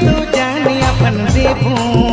तू जानी अपनी देवू